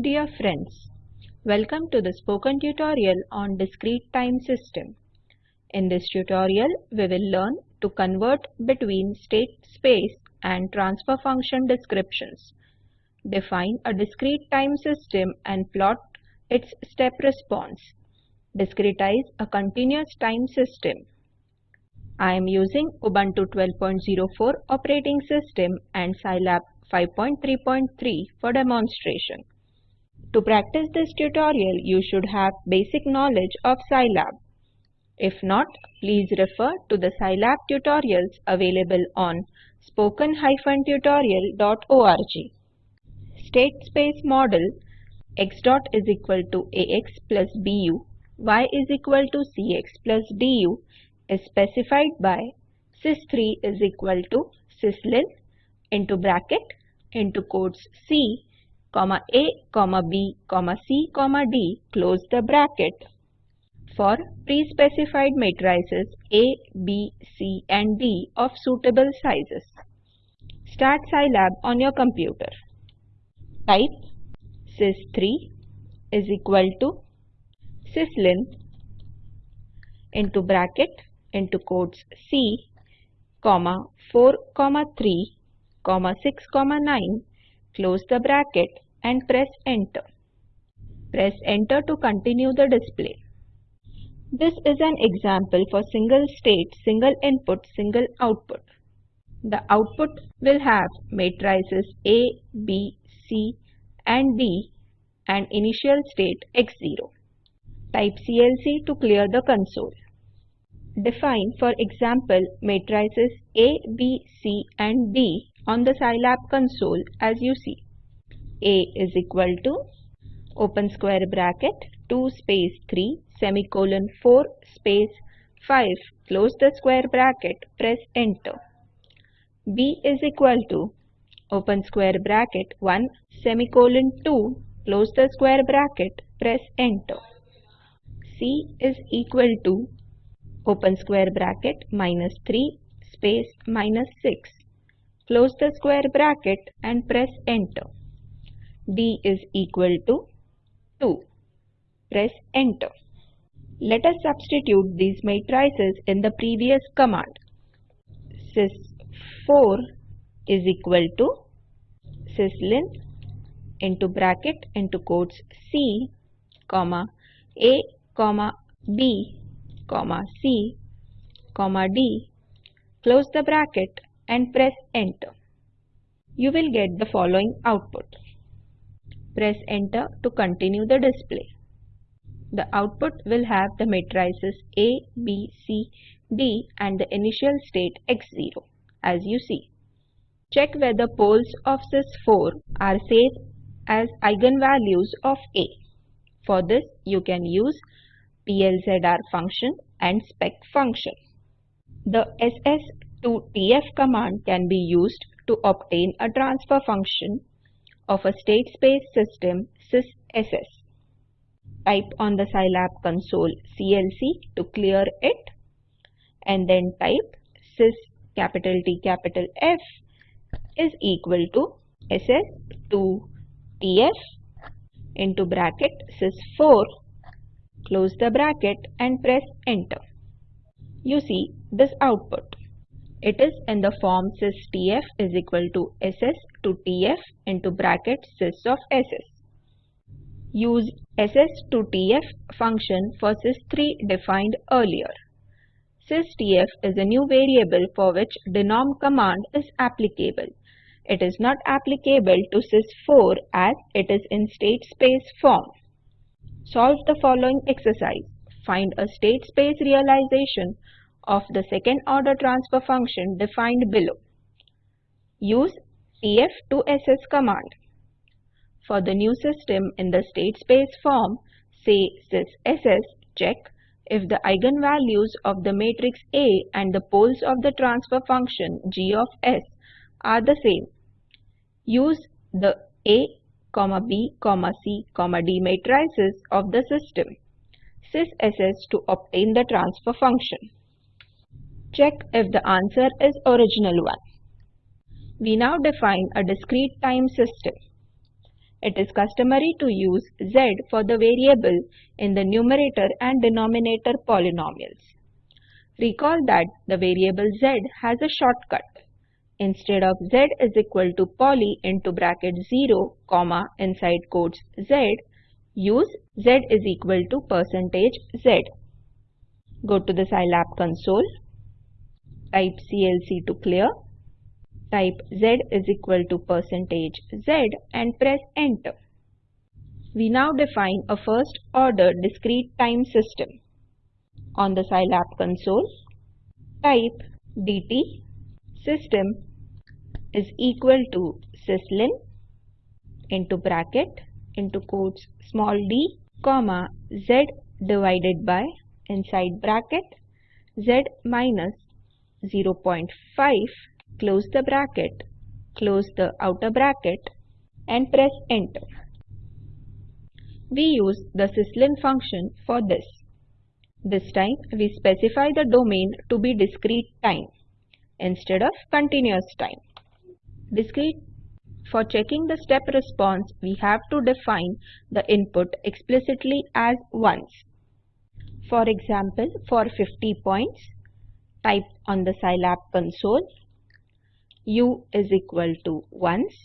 Dear friends, welcome to the spoken tutorial on discrete time system. In this tutorial, we will learn to convert between state space and transfer function descriptions. Define a discrete time system and plot its step response. Discretize a continuous time system. I am using Ubuntu 12.04 operating system and Scilab 5.3.3 for demonstration. To practice this tutorial, you should have basic knowledge of Scilab. If not, please refer to the Scilab tutorials available on spoken-tutorial.org. State space model x dot is equal to ax plus bu, y is equal to cx plus du is specified by sys3 is equal to syslin into bracket into quotes c comma a comma b comma c comma d close the bracket for pre-specified matrices A, B, C and D of suitable sizes. Start Scilab on your computer. Type sys3 is equal to syslin into bracket into quotes C, comma 4, comma 3, comma 6, comma 9, close the bracket and press enter. Press enter to continue the display. This is an example for single state, single input, single output. The output will have matrices A, B, C and D and initial state x0. Type CLC to clear the console. Define, for example, matrices A, B, C and D on the Scilab console as you see. A is equal to open square bracket 2 space 3 semicolon 4 space 5 close the square bracket press enter. B is equal to open square bracket 1 semicolon 2 close the square bracket press enter. C is equal to open square bracket minus 3 space minus 6 close the square bracket and press enter. D is equal to 2 press enter. Let us substitute these matrices in the previous command. Sys4 is equal to syslin into bracket into quotes C, comma A, comma B, comma C, comma D, close the bracket and press enter. You will get the following output. Press enter to continue the display. The output will have the matrices A, B, C, D and the initial state x0 as you see. Check whether poles of sys4 are same as eigenvalues of A. For this you can use PLZR function and spec function. The ss2tf command can be used to obtain a transfer function of a state space system sysss. Type on the Scilab console CLC to clear it and then type sys capital T capital F is equal to ss2tf into bracket sys4 Close the bracket and press enter. You see this output. It is in the form systf is equal to ss to tf into bracket sys of ss. Use ss to tf function for sys3 defined earlier. Systf is a new variable for which denom command is applicable. It is not applicable to sys4 as it is in state space form. Solve the following exercise. Find a state space realization of the second order transfer function defined below. Use tf to ss command. For the new system in the state space form, say sys check if the eigenvalues of the matrix A and the poles of the transfer function g of s are the same. Use the A B, C, D matrices of the system sys to obtain the transfer function. Check if the answer is original one. We now define a discrete time system. it is customary to use z for the variable in the numerator and denominator polynomials. Recall that the variable z has a shortcut. Instead of z is equal to poly into bracket 0, comma inside quotes z, use z is equal to percentage z. Go to the Scilab console, type CLC to clear, type z is equal to percentage z and press enter. We now define a first order discrete time system. On the Scilab console, type dt system is equal to syslin into bracket into quotes small d comma z divided by inside bracket z minus 0.5 close the bracket close the outer bracket and press enter. We use the syslin function for this. This time we specify the domain to be discrete time instead of continuous time. Discrete for checking the step response, we have to define the input explicitly as ones. For example, for 50 points, type on the Scilab console u is equal to ones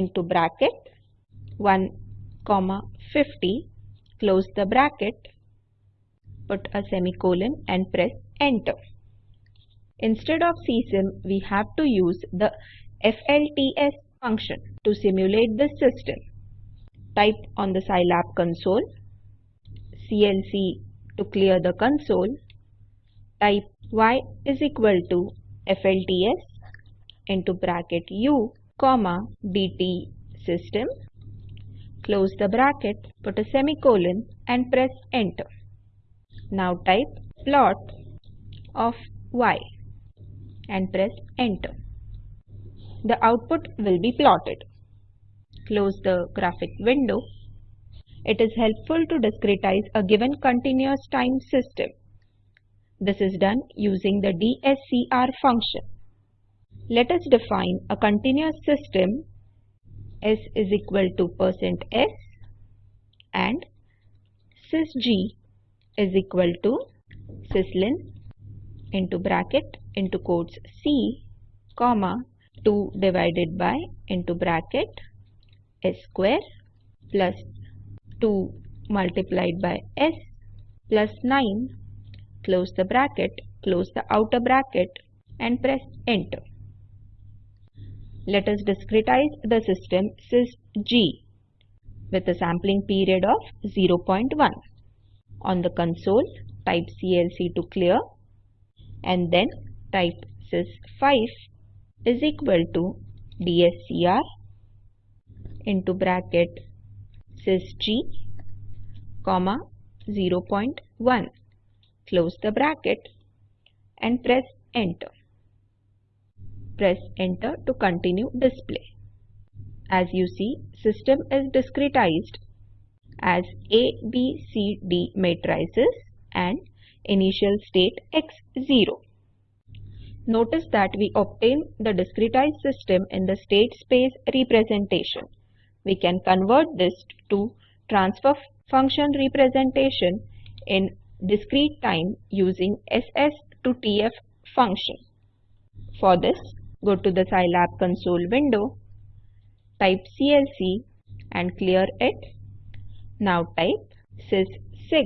into bracket 1 comma 50 close the bracket put a semicolon and press enter. Instead of CSIM, we have to use the FLTS function to simulate the system. Type on the Scilab console, CLC to clear the console, type y is equal to FLTS into bracket u comma dt system, close the bracket, put a semicolon and press enter. Now type plot of y and press enter. The output will be plotted. Close the graphic window. It is helpful to discretize a given continuous time system. This is done using the DSCR function. Let us define a continuous system S is equal to percent %s and sysg is equal to syslin into bracket into quotes C comma 2 divided by into bracket S square plus 2 multiplied by S plus 9 close the bracket close the outer bracket and press enter. Let us discretize the system sys G with a sampling period of 0.1. On the console, type CLC to clear and then type sys5 is equal to DSCR into bracket sysg comma 0.1 close the bracket and press enter press enter to continue display as you see system is discretized as A, B, C, D matrices and initial state x0. Notice that we obtain the discretized system in the state space representation. We can convert this to transfer function representation in discrete time using SS to TF function. For this, go to the Scilab console window, type CLC and clear it now type sys6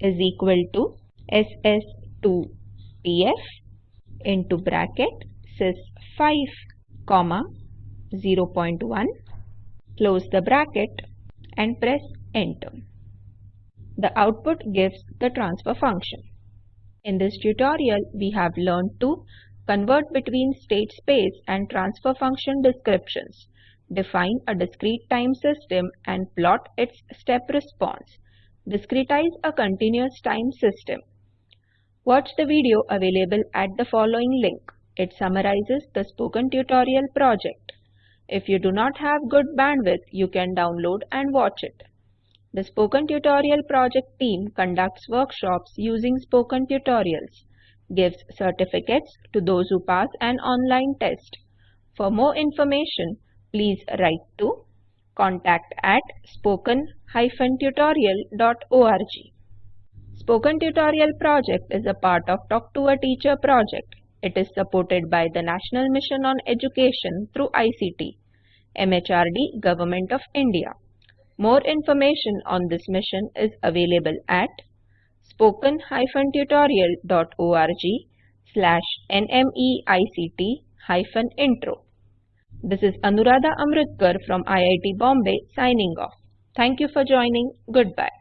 is equal to ss2tf into bracket sys5 comma 0.1 close the bracket and press enter. The output gives the transfer function. In this tutorial, we have learned to convert between state space and transfer function descriptions define a discrete time system and plot its step response. Discretize a continuous time system. Watch the video available at the following link. It summarizes the spoken tutorial project. If you do not have good bandwidth, you can download and watch it. The Spoken Tutorial project team conducts workshops using spoken tutorials, gives certificates to those who pass an online test. For more information, please write to contact at spoken-tutorial.org. Spoken Tutorial project is a part of Talk to a Teacher project. It is supported by the National Mission on Education through ICT, MHRD, Government of India. More information on this mission is available at spoken-tutorial.org slash nmeict-intro. This is Anuradha Amritkar from IIT Bombay signing off. Thank you for joining. Goodbye.